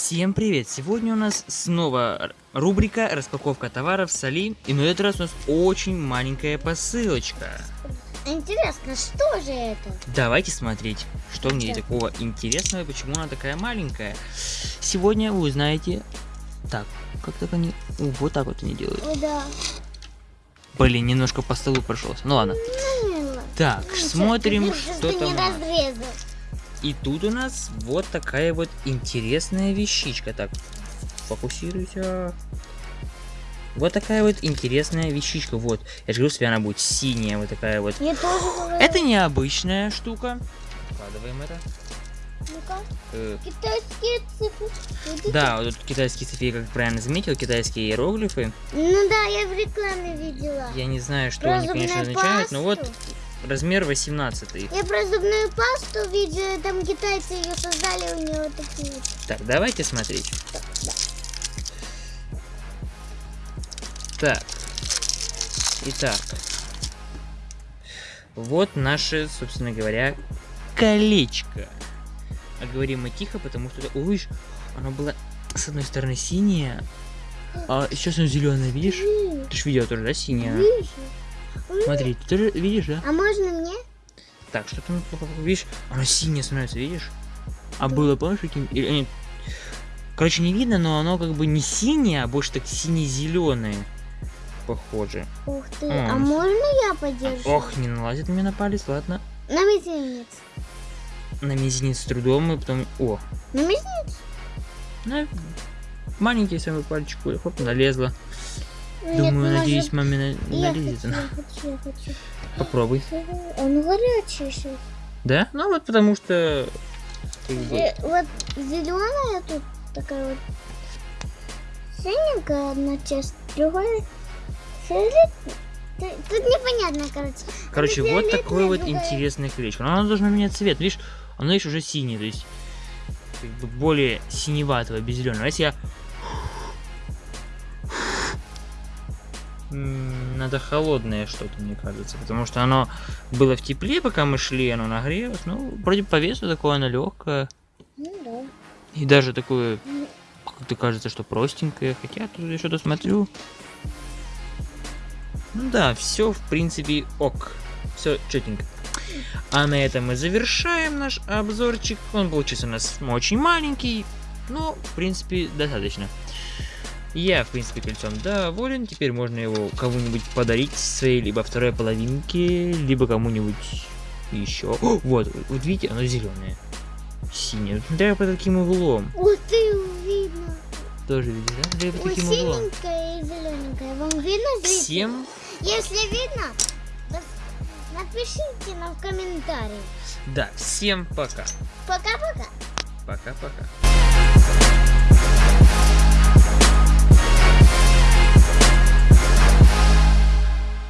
Всем привет! Сегодня у нас снова рубрика распаковка товаров с Али. И на этот раз у нас очень маленькая посылочка. Интересно, что же это? Давайте смотреть, что в ней такого интересного и почему она такая маленькая. Сегодня вы узнаете... Так, как так они... Вот так вот они делают. Да. Блин, немножко по столу прошелся. Ну ладно. Ну, Так, ну, смотрим, что там. не разрезал. И тут у нас вот такая вот интересная вещичка. Так, фокусируйся. Вот такая вот интересная вещичка. Вот, я же говорю, себе она будет синяя, вот такая вот. Я тоже говорю. Это необычная штука. Вкладываем это. Ну-ка, Э, китайские цифры. Да, вот тут китайские цифры, как правильно заметил, китайские иероглифы. Ну да, я в рекламе видела. Я не знаю, что Про они, конечно, означают, но вот пасту. Размер 18. Я про зубную пасту видела, там китайцы ее создали, у нее вот такие. Так, давайте смотреть. Так. Итак. Вот наше, собственно говоря, колечко. А говорим мы тихо, потому что... Ой, видишь, оно было с одной стороны синее, а сейчас оно зеленое, видишь? Ты ж видел тоже, да, синее? Видишь? Смотри, ты тоже видишь, да? А можно мне? Так, что там плохо, видишь? Оно синее становится, видишь? А было, помнишь, каким... или- нет. Короче, не видно, но оно как бы не синее, а больше так сине-зеленое. Похоже. Ух ты, М. а можно я подержу? Ох, не налазит мне на палец, ладно. На мизинец. На мизинец с трудом, и потом... О, На мизинец? на маленький самый пальчик, хоп, налезла. Нет, Думаю, может- надеюсь, маме на- Я налезет хочу, она. я хочу, я хочу. Попробуй. Он горячий сейчас. Да? Ну вот потому что... бы, Э, Вот зеленая тут такая вот синенькая одна часть, другая фиолетовая. Т- Тут непонятно, короче. Короче, вот такое вот другая- интересное колечко. Но оно должно менять цвет. Видишь, оно видишь, уже синее, то есть как бы более синеватого, без зеленого. Если я... Надо холодное что-то, мне кажется. Потому что оно было в тепле, пока мы шли, оно нагрелось. Ну, вроде по весу такое оно легкое. Ну да. И даже такое, как-то кажется, что простенькое. Хотя тут я что-то смотрю. Ну да, все в принципе ок. Все четенько. А на этом мы завершаем наш обзорчик. Он получился у нас очень маленький, но в принципе достаточно. Я, в принципе, кольцом доволен. Теперь можно его кому-нибудь подарить своей либо второй половинке, либо кому-нибудь еще. О, вот, вот видите, оно зеленое. Синее. Смотря под каким углом. Ух ты, видно. Тоже видишь, да? Смотря под Ой, каким углом. синенькая и зелененькая. Вам видно? Всем Если видно, то напишите нам в комментарии. Да, всем пока. Пока-пока. Пока-пока.